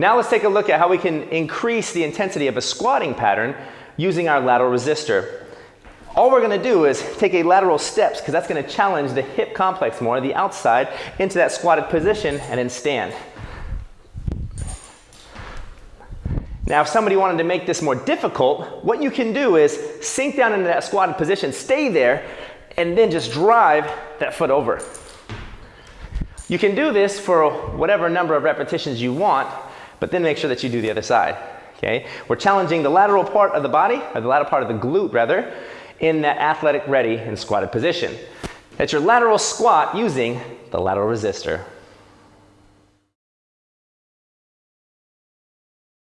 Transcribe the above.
Now let's take a look at how we can increase the intensity of a squatting pattern using our lateral resistor. All we're going to do is take a lateral steps because that's going to challenge the hip complex more, the outside, into that squatted position and then stand. Now, if somebody wanted to make this more difficult, what you can do is sink down into that squatted position, stay there, and then just drive that foot over. You can do this for whatever number of repetitions you want, but then make sure that you do the other side. Okay? We're challenging the lateral part of the body, or the lateral part of the glute rather, in that athletic ready and squatted position. That's your lateral squat using the lateral resistor.